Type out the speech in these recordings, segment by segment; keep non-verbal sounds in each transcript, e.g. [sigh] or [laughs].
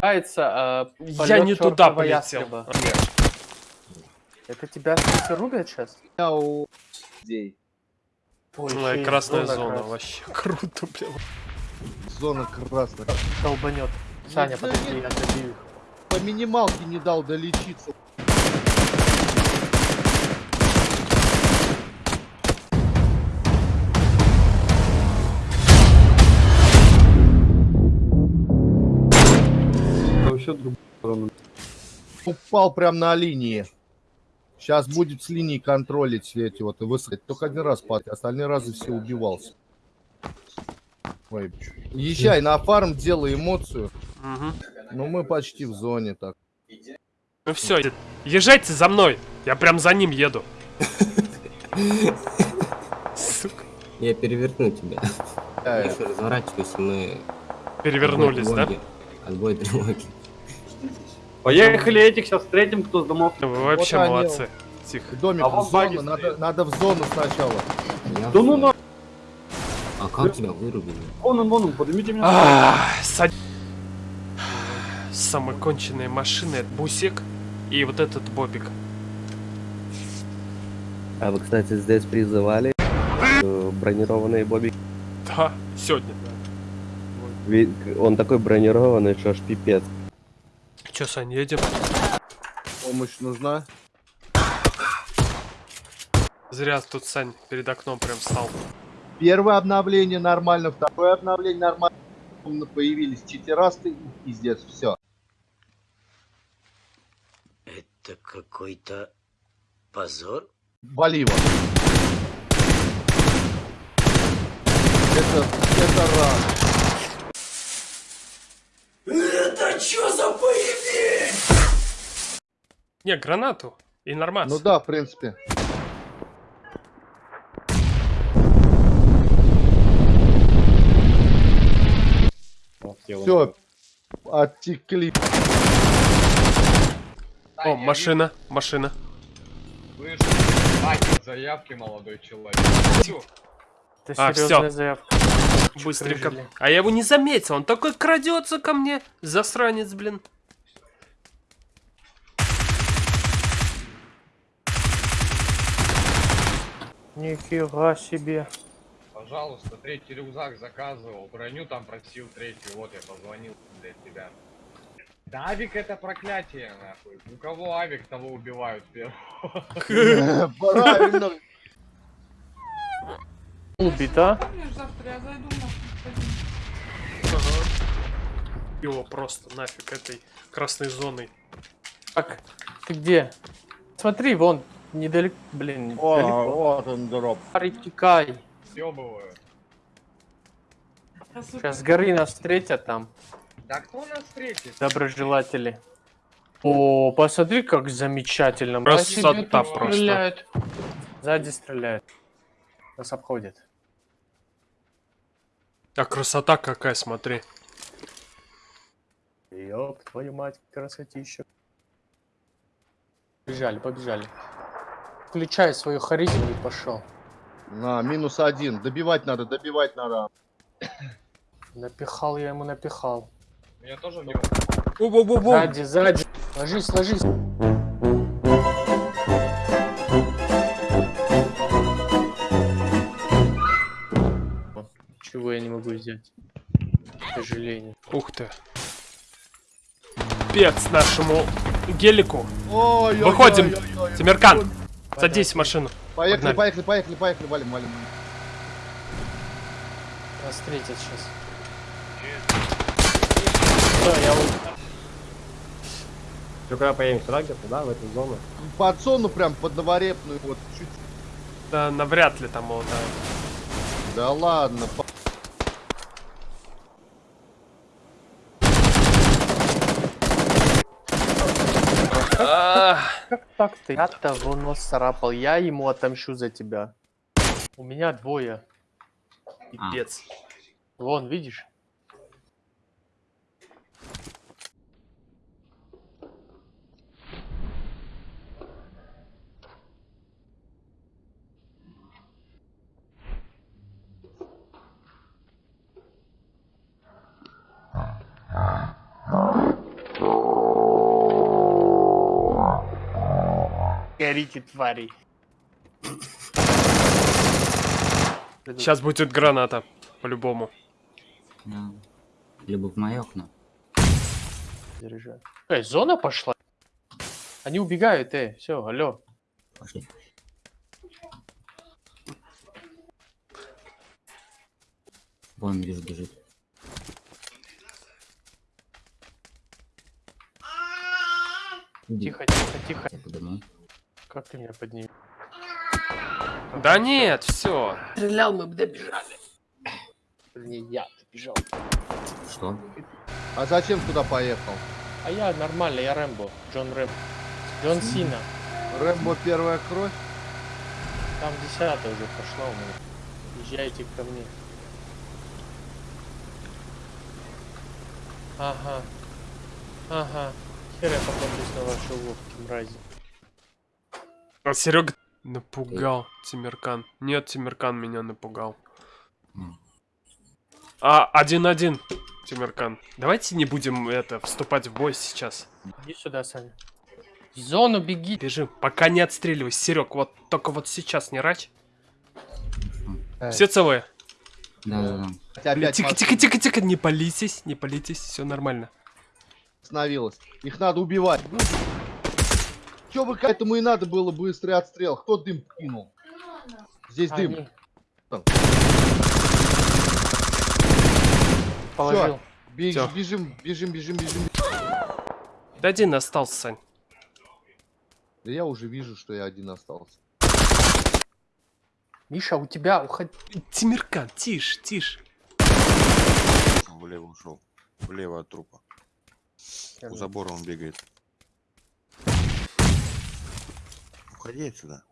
Кается, э, Я полет не туда полетел. Это тебя рубят сейчас? Я у людей. Ой, Ну, красная зона, красная. вообще [laughs] круто, блин. Зона красная. Долбанет. Саня, да подожди, я добью их. По минималке не дал долечиться. Вообще другую сторону. Упал прям на линии. Сейчас будет с линии контролить все эти вот и высадить. Только один раз пад, остальные разы все убивался. Ой. Езжай на фарм, делай эмоцию. Мгм. Ну мы почти в зоне так. Ну все, езжайте за мной. Я прям за ним еду. Сука. Я переверну тебя. Еще разворачивайся, мы... Перевернулись, да? Отбой тревоги. Поехали этих сейчас встретим, кто с домов. Вы вообще Вот они. молодцы. Тихо. Домик А в зону, надо, надо в зону сначала. Я Да ну на... А как тебя вырубили? Вон он, вон он, поднимите меня. Ах, сад- Самые конченые машины это Бусик и вот этот Бобик. А вы, кстати, здесь призывали э, бронированные бобики? Да, сегодня. Он такой бронированный, что аж пипец. Че, Сань, едем? Помощь нужна. Зря тут Сань перед окном прям стал. Первое обновление нормально, второе обновление нормально. Появились читерасты и пиздец, все. Это какой-то позор? Его. Это, это рано. Не, гранату. И нормально. Ну да, в принципе. Все, оттекли. О, машина, машина. Слышь, заявки, молодой человек. Это А, серьезная всё. заявка. Быстренько. А я его не заметил, он такой крадется ко мне. Засранец, блин. Нифига себе. Пожалуйста, третий рюкзак заказывал, броню там просил третью, вот я позвонил для тебя. Да авик это проклятие, нахуй. У кого авик, того убивают первого. [laughs] Правильно. Убита. Его просто нафиг этой красной зоной. Так, ты где? Смотри, вон, недалеко, блин, О, далеко. вот он дроп. Притекай. Съебываю. Сейчас с горы нас встретят там, Да кто нас встретит? доброжелатели. О, посмотри, как замечательно. Красота просто. Стреляют. Сзади стреляют. Нас обходят. А красота какая, смотри. Ёб твою мать, красотища. Побежали, побежали. Включай свою харизму и пошел. На, минус один. Добивать надо, добивать надо. Напихал я ему, напихал. Меня тоже в него. Бу-бу-бу-бу. Сзади, сзади. Ложись, ложись. Чего я не могу взять? К сожалению. Ух ты. Пец нашему гелику. Ой, ой, Выходим. ой, ой, ой. Тимиркан, садись в машину. Поехали, Погнали. поехали, поехали, поехали, валим, валим. Нас встретят сейчас. Все, я у- Все, когда поедем сюда где-то, да, в эту зону. Под зону прям, под новорепную, вот чуть. Да, навряд ли там его, да. Да ладно, по- Как так ты? Я того нос царапал, я ему отомщу за тебя. У меня двое. Пипец. Вон, видишь? Горите, твари. Сейчас будет граната. По-любому. Да. Либо в мое окно. Заряжаю. Эй, зона пошла. Они убегают, эй, все, алло. Пошли. Вон вижу бежит. Тихо, тихо, тихо. я подумаю. Как ты меня поднимешь? Да нет, все. Стрелял, мы бы добежали. Вернее, я добежал. Что? А зачем туда поехал? А я нормально, я Рэмбо. Джон Рэмбо. Джон Сина. Рэмбо первая кровь? Там десятая уже пошла у меня. Езжайте ко мне. Ага. Ага. Хер я попадусь на ваши уловки, мрази. А Серега напугал Тимиркан. Нет, Тимиркан меня напугал. А, один-один, Тимиркан. Давайте не будем это вступать в бой сейчас. Иди сюда, Саня. В зону беги. Бежим, пока не отстреливайся. Серег, вот только вот сейчас не рач. Все целые? Да, да, да. Хотя опять Тихо, тихо, тихо, тихо, не палитесь, не палитесь, все нормально. остановилась. Их надо убивать. Че бы к этому и надо было быстрый отстрел? Кто дым кинул? Здесь дым. Они. Там. Положил. Бег- Всё. бежим, бежим, бежим, бежим. Да один остался, Сань. Да я уже вижу, что я один остался. Миша, у тебя уходи. Тимиркан, тише, тише. Влево ушел. Влево от трупа. У забора он бегает. Уходи отсюда.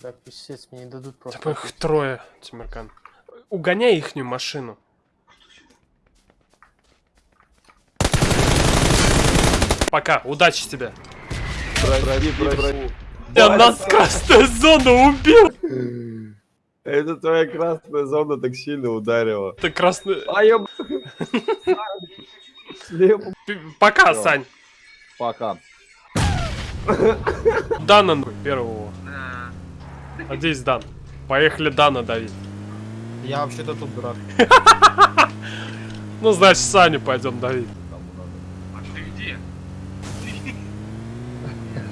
Да, писец, мне не дадут просто. Там их трое, Тимиркан. Угоняй ихнюю машину. Пока, удачи тебе. Пройди, пройди. Я нас красная зона убил! Это твоя красная зона так сильно ударила. Ты красный... А я... Пока. Сань. Пока. [laughs] Дана ну, первого. Надеюсь, Дан. Поехали Дана давить. Я вообще-то тут дурак. [laughs] Ну, значит, Саню пойдем давить.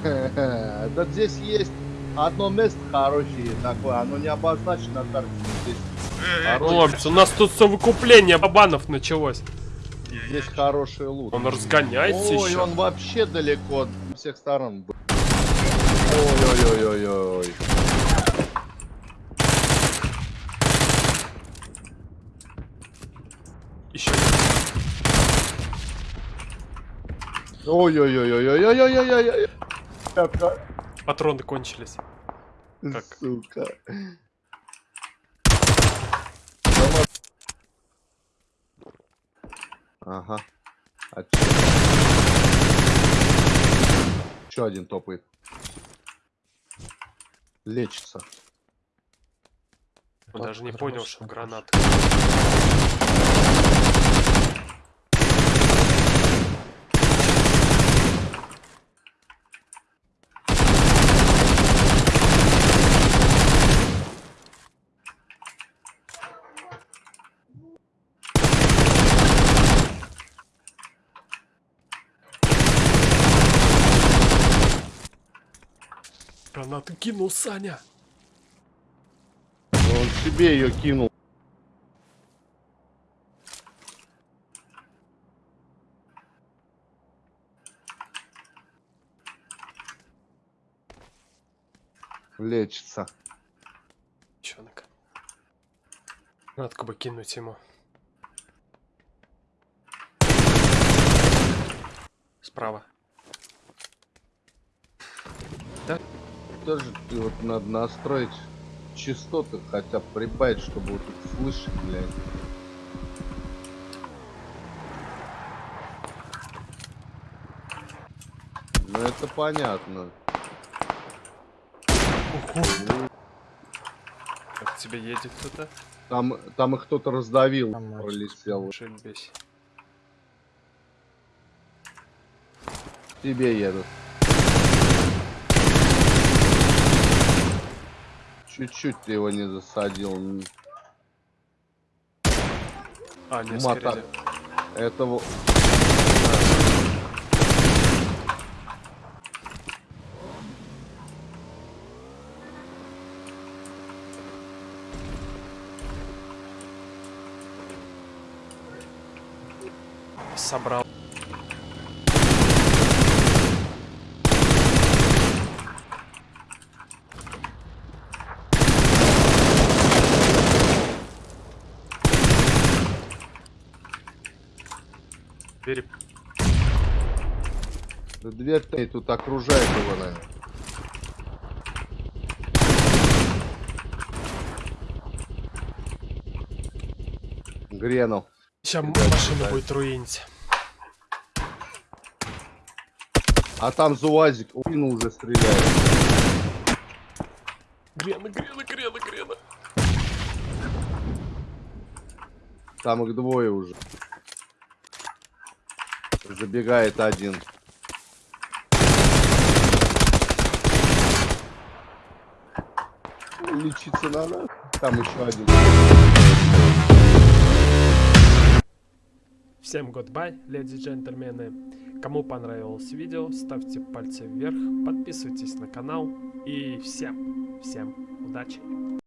[laughs] Да здесь есть одно место хорошее такое, оно не обозначено на карте. Здесь, Хлопцы, у нас тут совокупление бабанов началось. Здесь хороший лут. Он разгоняется Ой, еще. он вообще далеко с всех сторон. был. Ой-ой-ой-ой-ой. Еще. Ой-ой-ой-ой-ой-ой-ой-ой. Патроны кончились. Как? Сука. Ага. А Еще один топает. Лечится. Он даже не понял, что гранат. Гранату кинул Саня. Он себе ее кинул. Лечится. Чонок. Надо бы кинуть ему. Справа. Тоже ты вот надо настроить частоты, хотя бы прибавить, чтобы вот тут слышать, блядь. Ну это понятно. Как тебе едет кто-то? Там, там их кто-то раздавил, пролетел. Шельбесь. Тебе едут. Чуть-чуть ты его не засадил. А, не, Мота- спереди. Этого... Собрал. Дверь тут окружает его, наверное. Гренул. Сейчас Да, машина да. будет руинить. А там ЗУАЗик, ну уже стреляет. Грена, грена, грена, грена. Там их двое уже. Забегает один. Лечиться надо. Там еще один. Всем goodbye, леди и джентльмены. Кому понравилось видео, ставьте пальцы вверх, подписывайтесь на канал и всем, всем удачи.